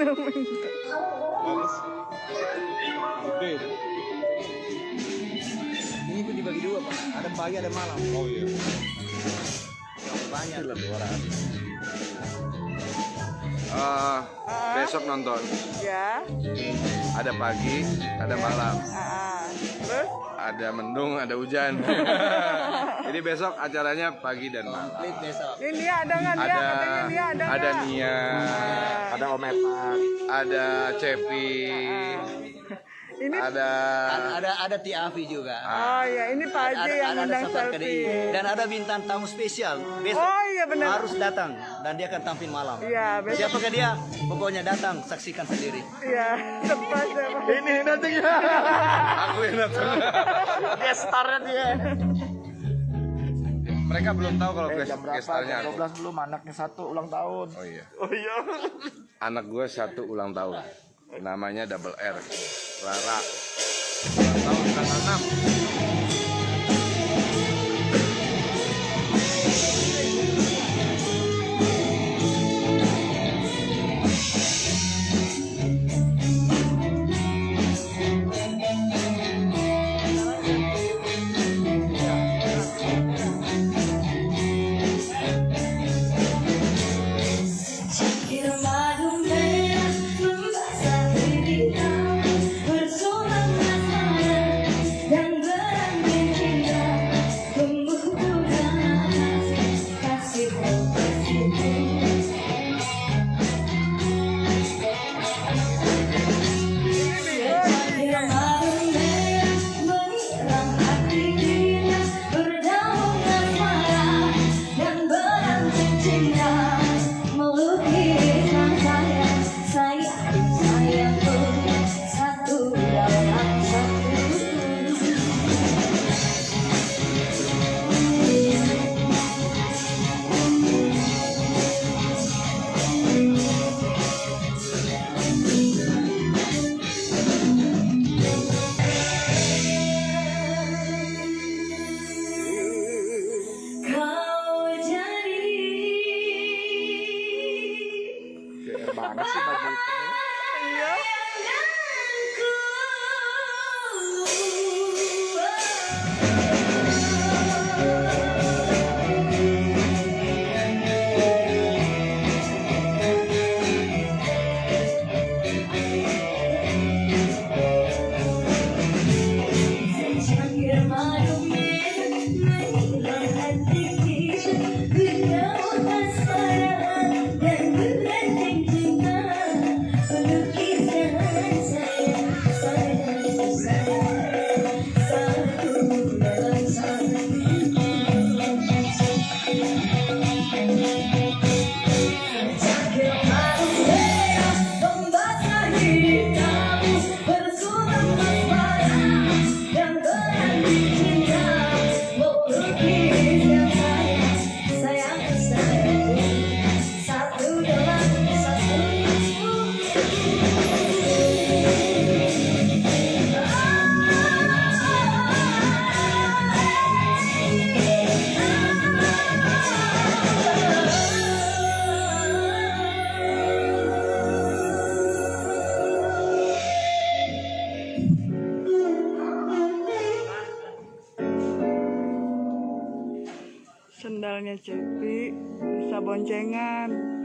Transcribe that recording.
Bagus. Gede. Ini pun dibagi dua pak. Ada pagi ada malam. Oh iya. Banyak. Eh, besok nonton. Ya. Ada pagi, ada malam, Ah, terus? ada mendung, ada hujan. Jadi besok acaranya pagi dan malam. Komplit besok. Ini dia ada nggak dia? Ada Katanya dia ada ada nggak? Nia, Ada Om Epan. ada Cepi, Ini ada Ada ada, ada Tiafi juga. Oh ya, ini Pak Haji yang ada, undang KDI. selfie. Dan ada bintang tamu spesial. Besok Oh iya benar. harus datang dan dia akan tampil malam. Iya, besok. Siapakah dia? Pokoknya datang, saksikan sendiri. Iya, tepat tepat. ini datangnya. Aku yang datang. Dia starnya dia. Mereka belum tahu kalau guest, jam berapa? Jam aku. 12 belum anaknya satu ulang tahun. Oh iya. Oh iya. Anak gue satu ulang tahun. Namanya double R. Rara. Ulang tahun tanggal 6. 啊。Sendalnya Cepi bisa boncengan.